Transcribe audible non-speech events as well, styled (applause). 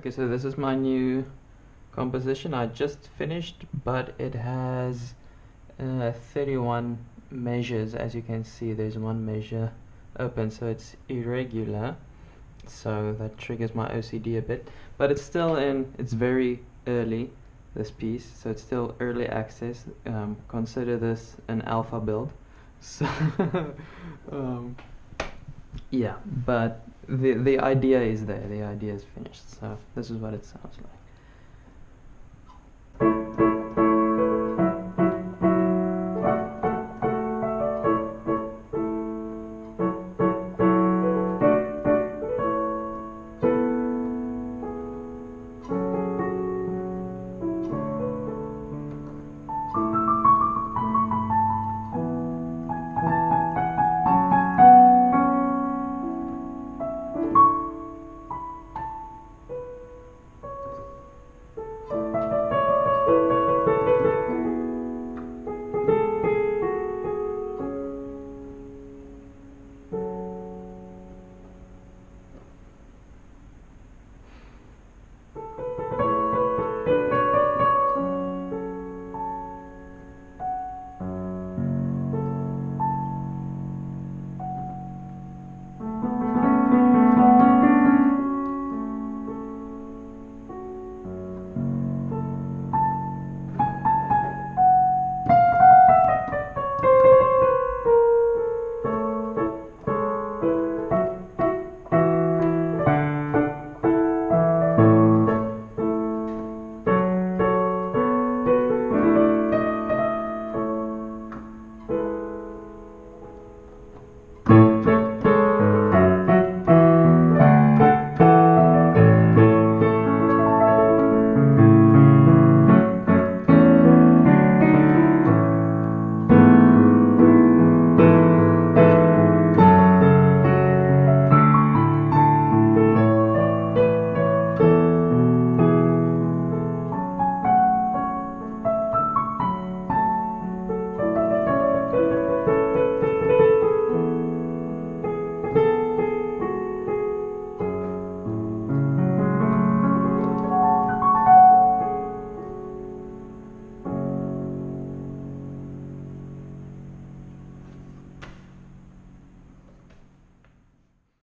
Okay, so this is my new composition. I just finished, but it has uh, 31 measures. As you can see, there's one measure open, so it's irregular. So that triggers my OCD a bit, but it's still in. It's very early, this piece, so it's still early access. Um, consider this an alpha build. (laughs) So, um, yeah, but the the idea is there. The idea is finished. So this is what it sounds like.